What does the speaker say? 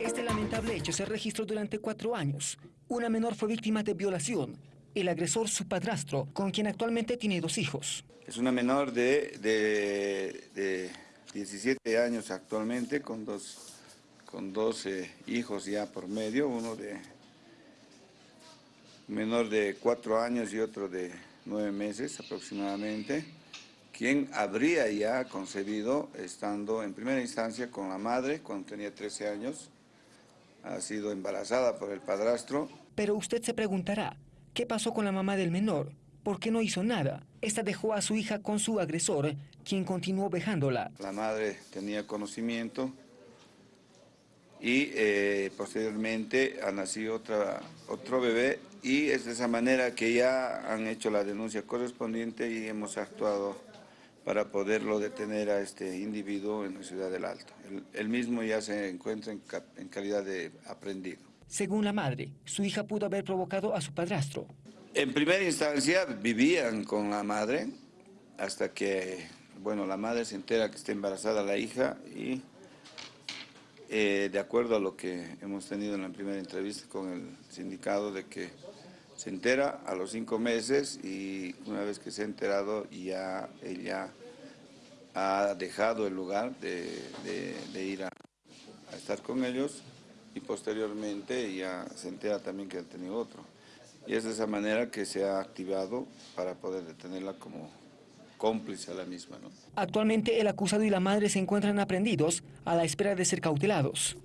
Este lamentable hecho se registró durante cuatro años. Una menor fue víctima de violación. El agresor, su padrastro, con quien actualmente tiene dos hijos. Es una menor de, de, 17 años actualmente, con dos, con dos hijos ya por medio, uno de menor de cuatro años y otro de nueve meses aproximadamente, quien habría ya concebido estando en primera instancia con la madre cuando tenía 13 años, ha sido embarazada por el padrastro. Pero usted se preguntará, ¿qué pasó con la mamá del menor? ¿Por qué no hizo nada? Esta dejó a su hija con su agresor, quien continuó vejándola. La madre tenía conocimiento y eh, posteriormente ha nacido otra, otro bebé y es de esa manera que ya han hecho la denuncia correspondiente y hemos actuado para poderlo detener a este individuo en la ciudad del Alto. Él, mismo ya se encuentra en, calidad de aprendido. Según la madre, su hija pudo haber provocado a su padrastro. En primera instancia vivían con la madre hasta que, bueno, la madre se entera que está embarazada la hija y eh, de acuerdo a lo que hemos tenido en la primera entrevista con el sindicato de que se entera a los cinco meses y una vez que se ha enterado ya ella ha dejado el lugar de, ir a, estar con ellos y posteriormente ya se entera también que ha tenido otro. Y es de esa manera que se ha activado para poder detenerla como cómplice a la misma. Actualmente el acusado y la madre se encuentran aprendidos a la espera de ser cautelados.